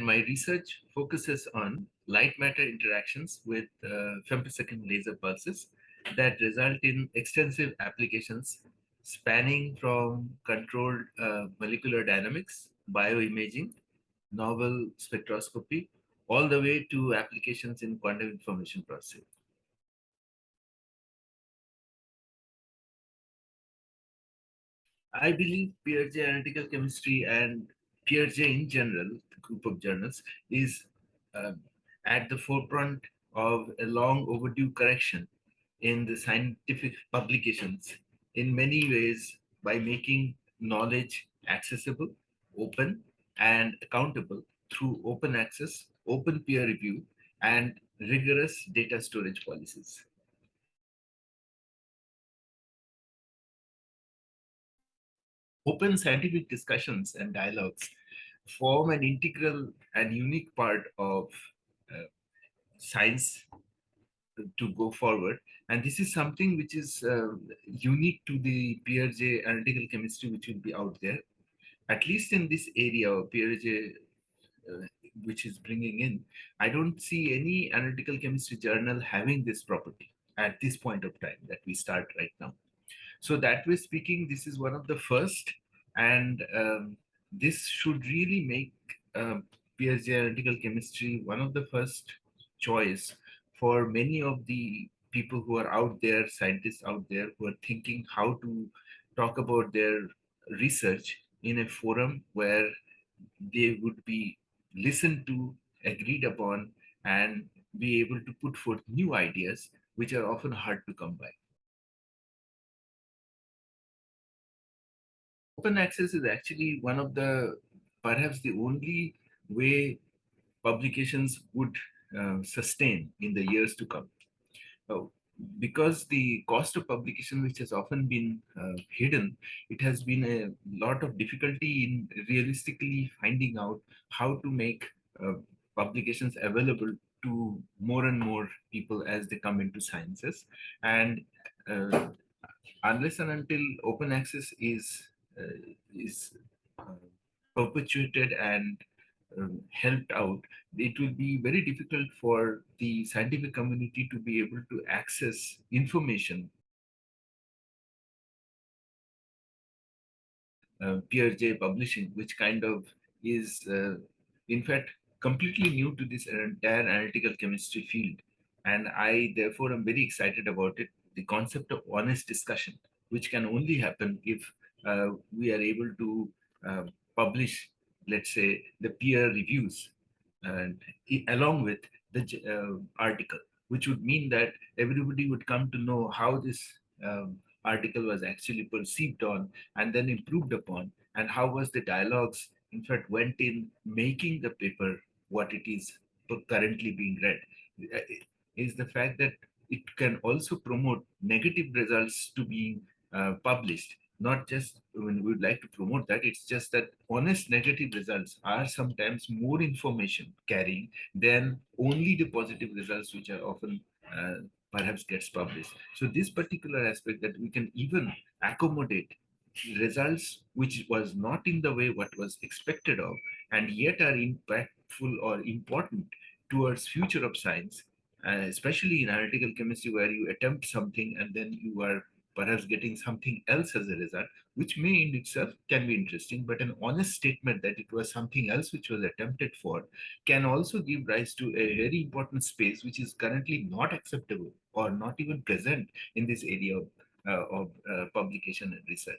My research focuses on light matter interactions with uh, femtosecond laser pulses that result in extensive applications spanning from controlled uh, molecular dynamics, bioimaging, novel spectroscopy, all the way to applications in quantum information processing. I believe PeerJ analytical chemistry and PeerJ in general, the group of journals, is uh, at the forefront of a long overdue correction in the scientific publications in many ways by making knowledge accessible, open, and accountable through open access, open peer review, and rigorous data storage policies. Open scientific discussions and dialogues form an integral and unique part of uh, science to go forward. And this is something which is uh, unique to the PeerJ analytical chemistry, which will be out there. At least in this area of PeerJ, uh, which is bringing in, I don't see any analytical chemistry journal having this property at this point of time that we start right now. So that way speaking, this is one of the first, and um, this should really make uh, PeerJ analytical chemistry one of the first choice for many of the people who are out there, scientists out there who are thinking how to talk about their research in a forum where they would be listened to, agreed upon, and be able to put forth new ideas, which are often hard to come by. Open access is actually one of the, perhaps the only way publications would uh, sustain in the years to come. Uh, because the cost of publication, which has often been uh, hidden, it has been a lot of difficulty in realistically finding out how to make uh, publications available to more and more people as they come into sciences. And uh, unless and until open access is is perpetuated and um, helped out, it will be very difficult for the scientific community to be able to access information. Uh, PeerJ publishing, which kind of is, uh, in fact, completely new to this entire analytical chemistry field. And I, therefore, am very excited about it. The concept of honest discussion, which can only happen if uh, we are able to uh, publish let's say, the peer reviews and along with the uh, article, which would mean that everybody would come to know how this um, article was actually perceived on and then improved upon, and how was the dialogues, in fact, went in making the paper what it is currently being read, uh, is the fact that it can also promote negative results to being uh, published not just when we would like to promote that, it's just that honest negative results are sometimes more information carrying than only the positive results, which are often uh, perhaps gets published. So this particular aspect that we can even accommodate results which was not in the way what was expected of and yet are impactful or important towards future of science uh, especially in analytical chemistry where you attempt something and then you are perhaps getting something else as a result, which may in itself can be interesting, but an honest statement that it was something else which was attempted for can also give rise to a very important space which is currently not acceptable or not even present in this area of, uh, of uh, publication and research.